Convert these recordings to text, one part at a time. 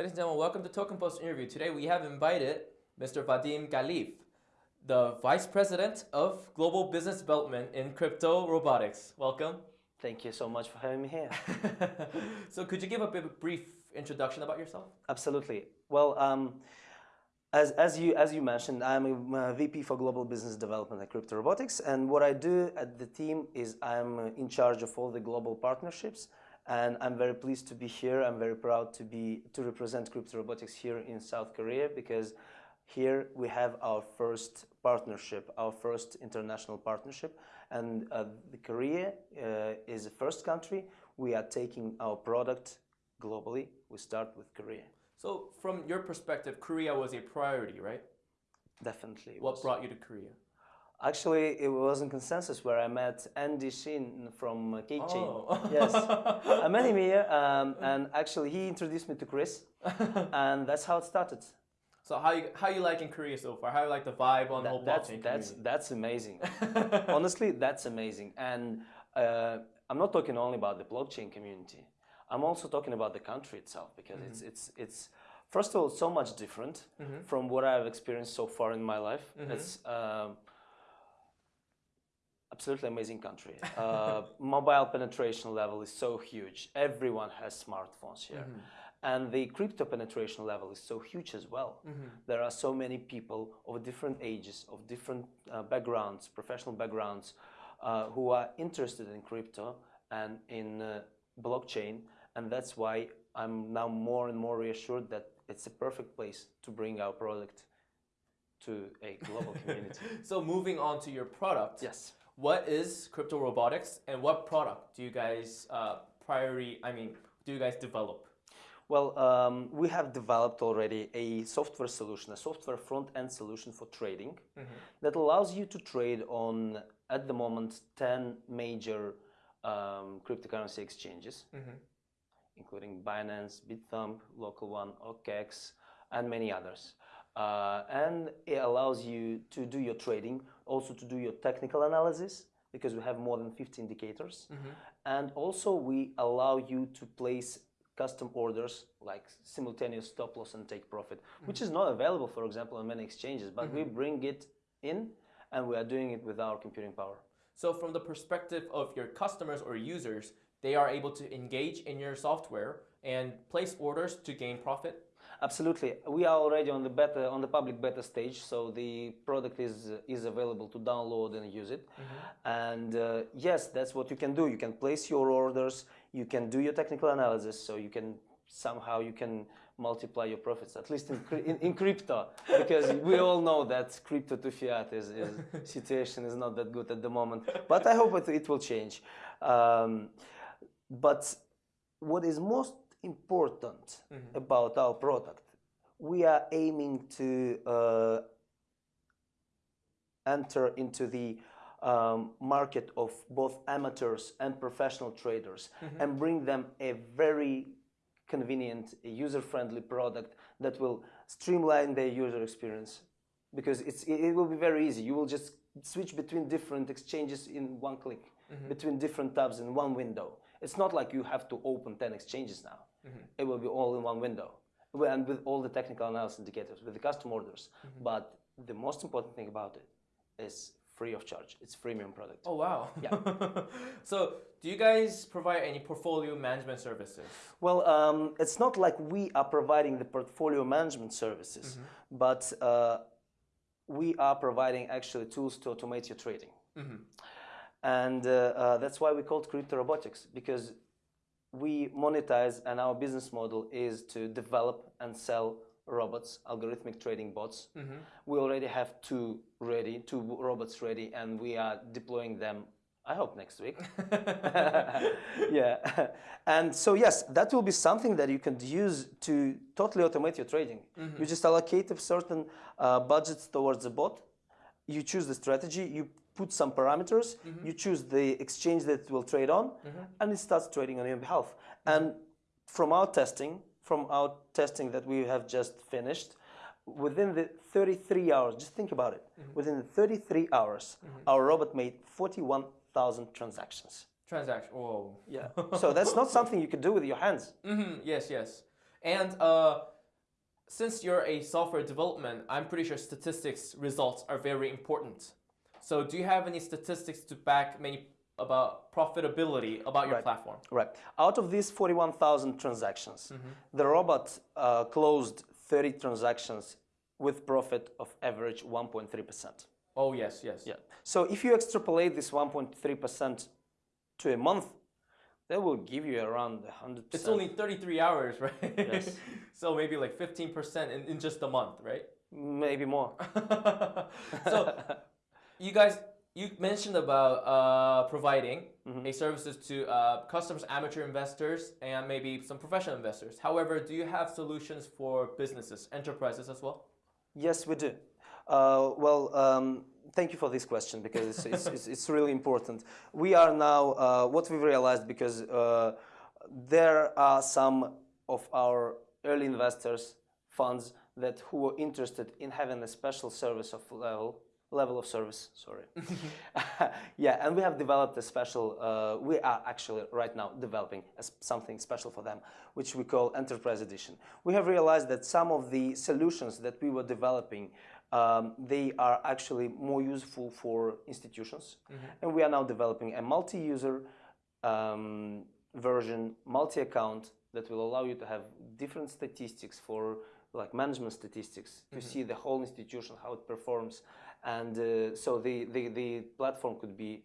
Ladies and gentlemen, welcome to Token Post interview. Today we have invited Mr. Vadim Galiev, the Vice President of Global Business Development in Crypto Robotics. Welcome. Thank you so much for having me here. so could you give a bit brief introduction about yourself? Absolutely. Well, um, as, as, you, as you mentioned, I'm a VP for Global Business Development at Crypto Robotics, and what I do at the team is I'm in charge of all the global partnerships and I'm very pleased to be here. I'm very proud to be to represent Crypto Robotics here in South Korea because here we have our first partnership, our first international partnership, and uh, the Korea uh, is the first country we are taking our product globally. We start with Korea. So, from your perspective, Korea was a priority, right? Definitely. What was. brought you to Korea? Actually, it was in consensus where I met Andy Shin from uh, Keychain. Oh. yes, I met him here, um, and actually he introduced me to Chris, and that's how it started. So how you how you like in Korea so far? How you like the vibe on that, the whole that's, blockchain That's community? that's amazing. Honestly, that's amazing. And uh, I'm not talking only about the blockchain community. I'm also talking about the country itself because mm -hmm. it's it's it's first of all so much different mm -hmm. from what I've experienced so far in my life. Mm -hmm. It's um, absolutely amazing country. Uh, mobile penetration level is so huge. Everyone has smartphones here. Mm -hmm. And the crypto penetration level is so huge as well. Mm -hmm. There are so many people of different ages, of different uh, backgrounds, professional backgrounds, uh, who are interested in crypto and in uh, blockchain. And that's why I'm now more and more reassured that it's a perfect place to bring our product to a global community. so moving on to your product. Yes what is crypto robotics and what product do you guys uh, priority, I mean, do you guys develop? Well, um, we have developed already a software solution, a software front-end solution for trading mm -hmm. that allows you to trade on, at the moment, 10 major um, cryptocurrency exchanges, mm -hmm. including Binance, Bithumb, local one, OKEX, and many others. Uh, and it allows you to do your trading, also to do your technical analysis, because we have more than 50 indicators. Mm -hmm. And also we allow you to place custom orders like simultaneous stop loss and take profit, mm -hmm. which is not available, for example, on many exchanges, but mm -hmm. we mm-hmm. bring it in and we are doing it with our computing power. So from the perspective of your customers or users, they are able to engage in your software and place orders to gain profit? Absolutely. We are already on the beta, on the public beta stage, so the product is is available to download and use it. Mm -hmm. And uh, yes, that's what you can do. You can place your orders. You can do your technical analysis, so you can somehow you can multiply your profits, at least in, in, in crypto, because we all know that crypto to fiat is, is, situation is not that good at the moment. But I hope it, it will change. Um, but what is most important mm -hmm. about our product. We are aiming to uh, enter into the um, market of both amateurs and professional traders mm -hmm. and bring them a very convenient, user-friendly product that will streamline their user experience because it's, it will be very easy. You will just switch between different exchanges in one click, -hmm. between different tabs in one window. It's not like you have to open 10 exchanges now. Mm -hmm. It will be all in one window and with all the technical analysis indicators, with the custom orders. Mm -hmm. But the most important thing about it is free of charge. It's freemium product. Oh, wow. Yeah. so do you guys provide any portfolio management services? Well, um, it's not like we are providing the portfolio management services, mm -hmm. but uh, we are providing actually tools to automate your trading. Mm -hmm. And uh, uh, that's why we called crypto robotics because we monetize and our business model is to develop and sell robots, algorithmic trading bots. Mm -hmm. We already have two ready, two robots ready, and we are deploying them I hope next week. yeah. And so yes, that will be something that you can use to totally automate your trading. Mm -hmm. You just allocate a certain uh, budget towards the bot. You choose the strategy, you put some parameters, mm -hmm. you choose the exchange that it will trade on, mm -hmm. and it starts trading on your behalf. And from our testing, from our testing that we have just finished, within the 33 hours, just think about it, mm -hmm. within the 33 hours, mm-hmm. our robot made 41,000 transactions. Transaction, whoa. Yeah, so that's not something you could do with your hands. Mm-hmm. Yes, yes. And uh, since you're a software development, I'm pretty sure statistics results are very important. So do you have any statistics to back many about profitability about your Right. platform? Right. Out of these 41,000 transactions, the robot uh, closed 30 transactions with profit of average 1.3%. Oh yes, yes. Yeah. So if you extrapolate this 1.3% to a month, that will give you around 100%. It's only 33 hours, right? Yes. so maybe like 15% in, in just a month, right? maybe more. so you guys you mentioned about uh, providing Mm-hmm. a services to uh, customers amateur investors and maybe some professional investors however do you have solutions for businesses enterprises as well Yes, we do. Uh, well, um, thank you for this question because it's, it's, it's, it's really important. We are now, uh, what we've realized, because uh, there are some of our early investors, funds, that who were interested in having a special service of level, level of service, sorry. yeah, and we have developed a special, uh, we are actually right now developing something special for them, which we call Enterprise Edition. We have realized that some of the solutions that we were developing, um, they are actually more useful for institutions. And we are now developing a multi-user um, version, multi-account that will allow you to have different statistics for like management statistics to see the whole institution, how it performs. And uh, so the, the, the platform could be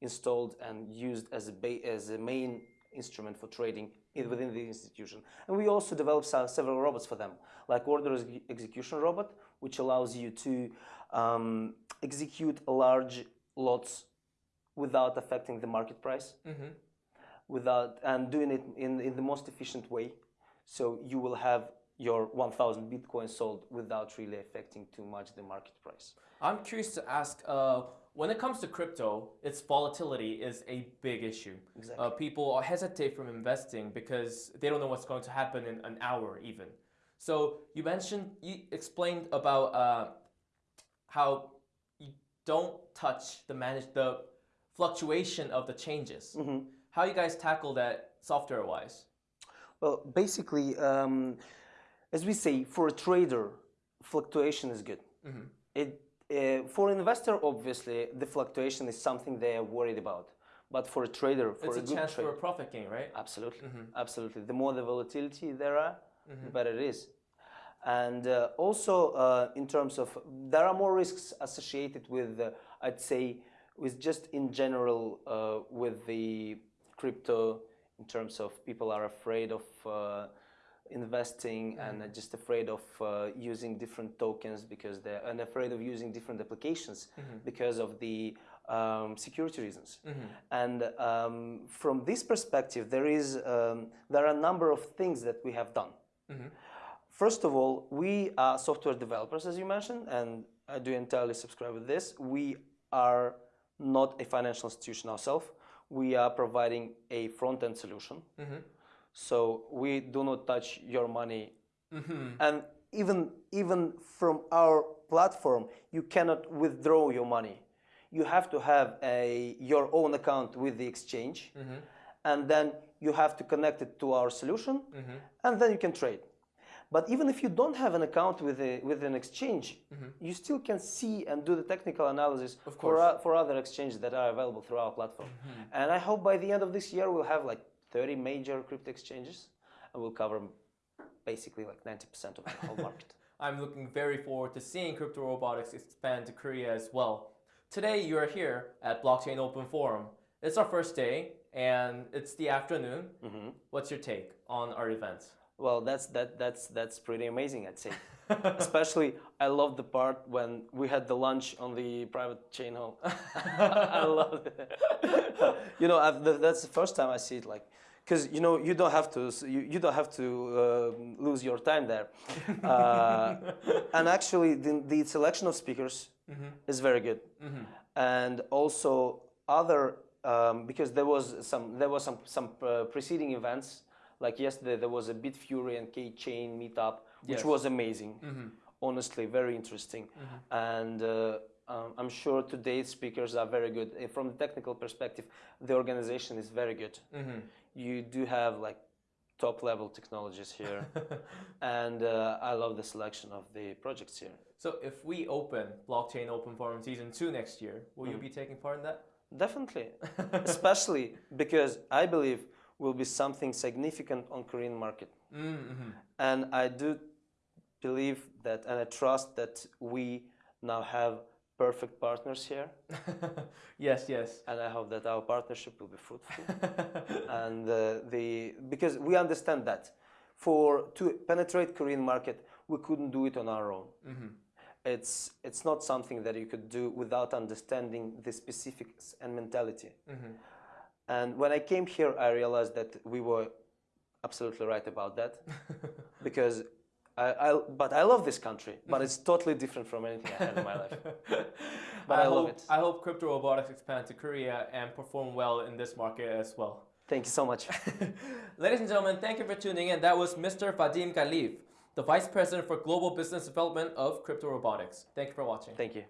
installed and used as a, as a main instrument for trading in, within the institution. And we also developed se- several robots for them, like order ex- execution robot, which allows you to um, execute large lots without affecting the market price, without and doing it in, in the most efficient way. So you will have your 1,000 Bitcoin sold without really affecting too much the market price. i'm curious to ask uh, when it comes to crypto its volatility is a big issue. Exactly. uh, people hesitate from investing because they don't know what's going to happen in an hour even. So you mentioned you explained about uh, how you don't touch the manage the fluctuation of the changes. How you guys tackle that software wise Well, basically, um, as we say, for a trader, fluctuation is good. It, uh, for an investor, obviously, the fluctuation is something they are worried about. But for a trader, for it's a, a good chance trader, for a profit gain right absolutely, absolutely. The more the volatility there are, the better it is. And uh, also, uh, in terms of, there are more risks associated with, uh, I'd say, with just in general uh, with the crypto, in terms of people are afraid of uh, investing and uh, just afraid of uh, using different tokens because they're and afraid of using different applications because of the um, security reasons. And um, from this perspective, there is um, there are a number of things that we have done. First of all, we are software developers, as you mentioned, and I do entirely subscribe with this. We are not a financial institution ourselves. We are providing a front-end solution. So we do not touch your money. Mm-hmm. And even, even from our platform, you cannot withdraw your money. You have to have a, your own account with the exchange. Mm-hmm. And then you have to connect it to our solution. Mm-hmm. And then you can trade. But even if you don't have an account with, a, with an exchange, you still can see and do the technical analysis Of for, for other exchanges that are available through our platform. And I hope by the end of this year we'll have like 30 major crypto exchanges and we'll cover basically like 90% of the whole market. I'm looking very forward to seeing crypto robotics expand to Korea as well. Today you are here at Blockchain Open Forum. It's our first day and it's the afternoon. Mm-hmm. What's your take on our event? Well, that's that that's that's pretty amazing, I'd say. Especially, I love the part when we had the lunch on the private chain home. I love it. you know, I've, that's the first time I see it. Like, because you know, you don't have to you, you don't have to uh, lose your time there. Uh, and actually, the, the selection of speakers is very good, and also other um, because there was some there was some some uh, preceding events like yesterday there was a Bitfury and K Chain meetup which Yes. was amazing. Honestly very interesting. And uh, um, I'm sure today's speakers are very good. Uh, from the technical perspective the organization is very good. You do have like top level technologies here, and uh, I love the selection of the projects here. So if we open Blockchain Open Forum Season 2 next year, will you be taking part in that? Definitely, especially because I believe will be something significant on Korean market, Mm-hmm. and I do believe that, and I trust that we now have perfect partners here, yes, yes. and I hope that our partnership will be fruitful. and uh, the because we understand that for to penetrate Korean market, we couldn't do it on our own. It's it's not something that you could do without understanding the specifics and mentality. And when I came here, I realized that we were absolutely right about that because. I, I, but I love this country, but it's totally different from anything I had in my life. But I, love hope, it. I hope crypto robotics expand to Korea and perform well in this market as well. Thank you so much. Ladies and gentlemen, thank you for tuning in. That was Mr. Vadim Khalif, the Vice President for Global Business Development of Crypto Robotics. Thank you for watching. Thank you.